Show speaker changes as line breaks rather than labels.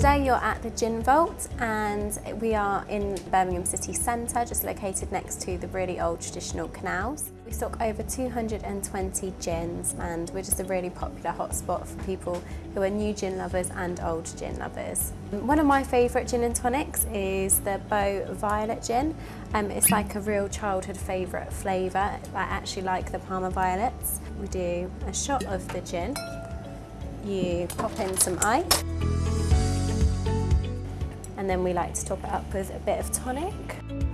Today you're at the Gin Vault and we are in Birmingham city centre, just located next to the really old traditional canals. We stock over 220 gins and we're just a really popular hotspot for people who are new gin lovers and old gin lovers. One of my favourite gin and tonics is the Boë Violet Gin. Um, it's like a real childhood favourite flavour. I actually like the Parma Violets. We do a shot of the gin. You pop in some ice and then we like to top it up with a bit of tonic.